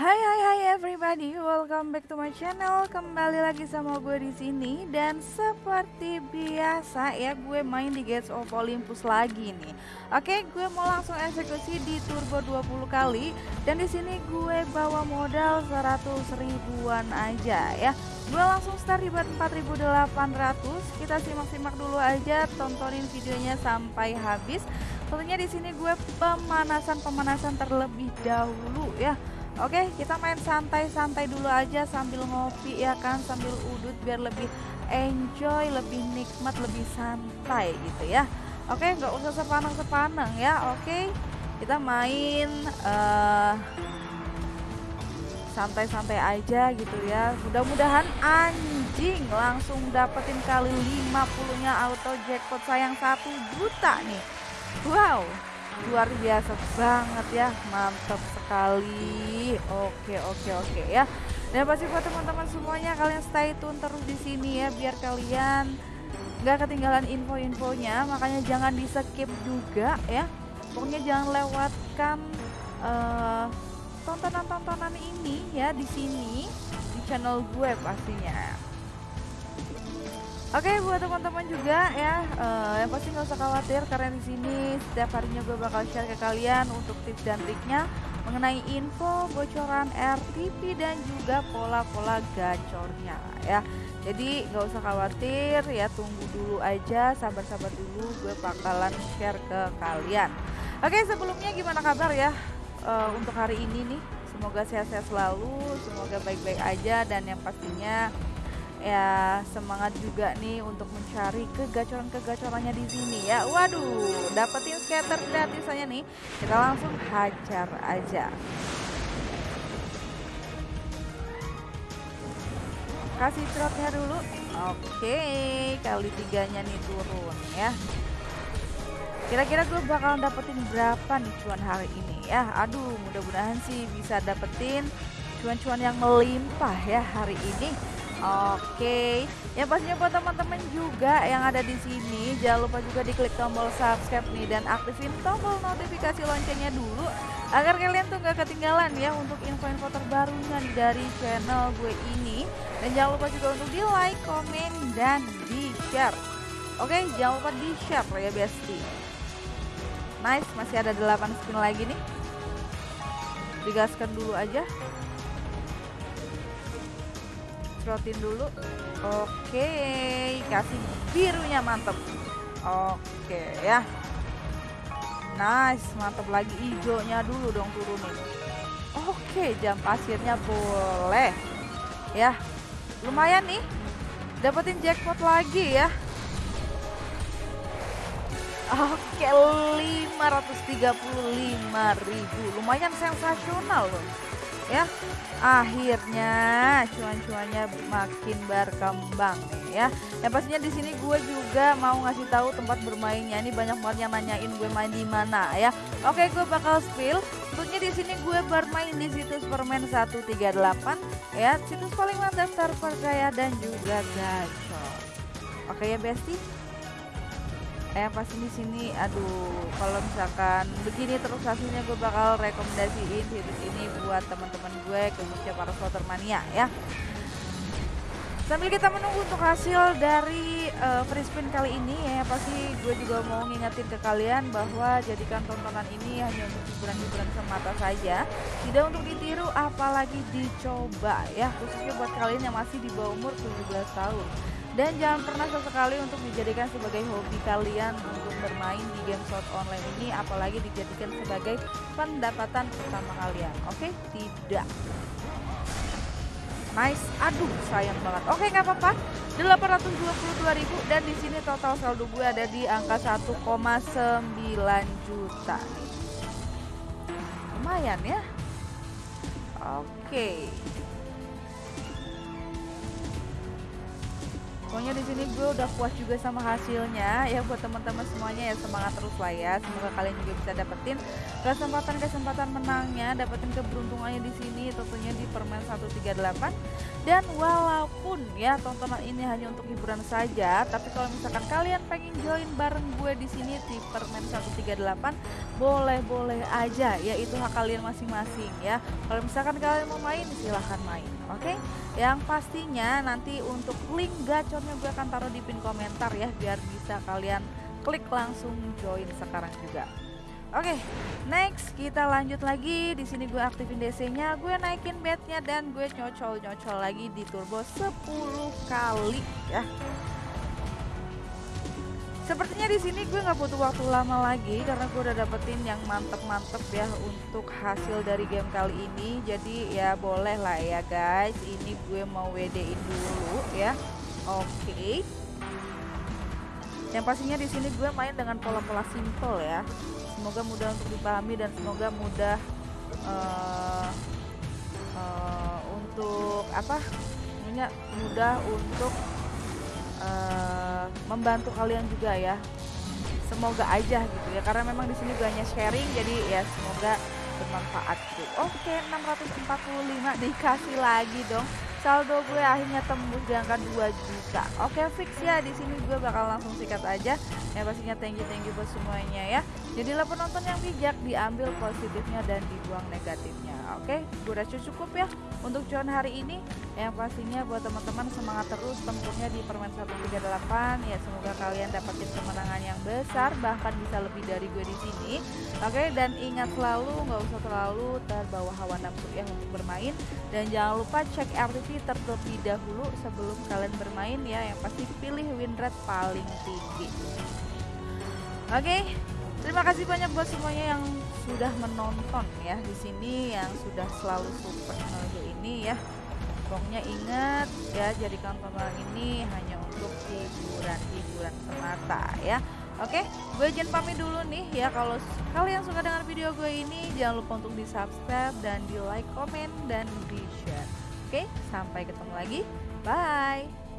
Hai hai hai everybody, welcome back to my channel. Kembali lagi sama gue di sini dan seperti biasa ya gue main di Gates of Olympus lagi nih. Oke, gue mau langsung eksekusi di turbo 20 kali dan di sini gue bawa modal 100 ribuan aja ya. Gue langsung start di 4800. Kita simak-simak dulu aja, tontonin videonya sampai habis. Tentunya di sini gue pemanasan-pemanasan terlebih dahulu ya. Oke, kita main santai-santai dulu aja sambil ngopi ya kan, sambil udut biar lebih enjoy, lebih nikmat, lebih santai gitu ya. Oke, nggak usah sepanang-sepanang ya. Oke, kita main uh, santai-santai aja gitu ya. Mudah-mudahan anjing langsung dapetin kali 50-nya auto jackpot sayang satu juta nih. Wow, luar biasa banget ya mantap sekali. Oke oke oke ya. Dan pasti buat teman-teman semuanya kalian stay tune terus di sini ya biar kalian nggak ketinggalan info-infonya. Makanya jangan di skip juga ya. Pokoknya jangan lewatkan uh, tontonan-tontonan ini ya di sini di channel gue pastinya Oke okay, buat teman-teman juga ya uh, yang pasti nggak usah khawatir karena di sini setiap harinya gue bakal share ke kalian untuk tips dan triknya mengenai info bocoran RTP dan juga pola-pola gacornya ya. Jadi nggak usah khawatir ya tunggu dulu aja sabar-sabar dulu gue bakalan share ke kalian. Oke okay, sebelumnya gimana kabar ya uh, untuk hari ini nih? Semoga sehat-sehat selalu, semoga baik-baik aja dan yang pastinya ya semangat juga nih untuk mencari kegacoran-kegacorannya di sini ya. Waduh, dapetin scatter gratisannya nih. Kita langsung hajar aja. Kasih trotnya dulu. Oke, kali tiganya nih turun ya. Kira-kira gue bakal dapetin berapa nih cuan hari ini ya? Aduh, mudah-mudahan sih bisa dapetin cuan-cuan yang melimpah ya hari ini. Oke, ya pastinya buat teman-teman juga yang ada di sini, jangan lupa juga diklik tombol subscribe nih dan aktifin tombol notifikasi loncengnya dulu agar kalian tuh gak ketinggalan ya untuk info-info terbarunya dari channel gue ini. Dan jangan lupa juga untuk di like, komen, dan di share. Oke, jangan lupa di share ya besti. Nice, masih ada 8 spin lagi nih. Digaskan dulu aja cerotin dulu. Oke kasih birunya mantep. Oke ya. Nice mantep lagi hijaunya dulu dong turunin. Oke jam pasirnya boleh. Ya lumayan nih. Dapetin jackpot lagi ya. Oke, 535.000. Lumayan sensasional loh ya. Akhirnya cuan-cuannya makin berkembang nih ya. Yang pastinya di sini gue juga mau ngasih tahu tempat bermainnya. Ini banyak banget yang nanyain gue main di mana ya. Oke gue bakal spill. Tentunya di sini gue bermain di situs permen 138 ya. Situs paling mantap terpercaya dan juga gacor. Oke ya bestie eh pasti di sini aduh kalau misalkan begini terus hasilnya gue bakal rekomendasiin situs ini buat teman-teman gue khususnya para slotter mania ya. Sambil kita menunggu untuk hasil dari uh, free spin kali ini ya pasti gue juga mau ngingetin ke kalian bahwa jadikan tontonan ini hanya untuk hiburan-hiburan semata saja. Tidak untuk ditiru apalagi dicoba ya. Khususnya buat kalian yang masih di bawah umur 17 tahun dan jangan pernah sesekali untuk dijadikan sebagai hobi kalian untuk bermain di game slot online ini apalagi dijadikan sebagai pendapatan utama kalian. Oke, okay? tidak. Nice, aduh sayang banget. Oke nggak apa-apa. 822.000 dan di sini total saldo gue ada di angka 1,9 juta. Lumayan ya. Oke. Okay. Pokoknya di sini gue udah puas juga sama hasilnya ya buat teman-teman semuanya ya semangat terus lah ya. Semoga kalian juga bisa dapetin kesempatan-kesempatan menangnya, dapetin keberuntungannya di sini tentunya di Permen 138. Dan walaupun ya tontonan ini hanya untuk hiburan saja, tapi kalau misalkan kalian pengen join bareng gue di sini di Permen 138, boleh-boleh aja ya itu hak kalian masing-masing ya kalau misalkan kalian mau main silahkan main oke okay? yang pastinya nanti untuk link gacornya gue akan taruh di pin komentar ya biar bisa kalian klik langsung join sekarang juga Oke, okay, next kita lanjut lagi. Di sini gue aktifin DC-nya, gue naikin bednya dan gue nyocol-nyocol lagi di turbo 10 kali ya. Sepertinya di sini gue nggak butuh waktu lama lagi karena gue udah dapetin yang mantep-mantep ya untuk hasil dari game kali ini. Jadi ya boleh lah ya guys. Ini gue mau WD-in dulu ya. Oke. Okay. Yang pastinya di sini gue main dengan pola-pola simple ya. Semoga mudah untuk dipahami dan semoga mudah uh, uh, untuk apa? mudah untuk uh, membantu kalian juga ya. Semoga aja gitu ya karena memang di sini hanya sharing jadi ya semoga bermanfaat gitu. Oke 645 dikasih lagi dong. Saldo gue akhirnya tembus di angka 2 juta. Oke fix ya di sini gue bakal langsung sikat aja. Ya pastinya thank you thank you buat semuanya ya jadilah penonton yang bijak diambil positifnya dan dibuang negatifnya. Oke gue rasa cukup ya untuk join hari ini. Yang pastinya buat teman-teman semangat terus tempurnya di permen 138 ya semoga kalian dapetin kemenangan yang besar bahkan bisa lebih dari gue di sini. Oke dan ingat selalu nggak usah terlalu terbawa hawa nafsu ya untuk bermain. Dan jangan lupa cek RTV terlebih dahulu sebelum kalian bermain ya. Yang pasti pilih win rate paling tinggi. Oke terima kasih banyak buat semuanya yang sudah menonton ya di sini yang sudah selalu support channel ini ya pokoknya ingat ya jadikan tontonan ini hanya untuk hiburan-hiburan semata ya Oke, gue izin pamit dulu nih ya kalau kalian suka dengan video gue ini jangan lupa untuk di subscribe dan di like, komen dan di share. Oke, sampai ketemu lagi. Bye.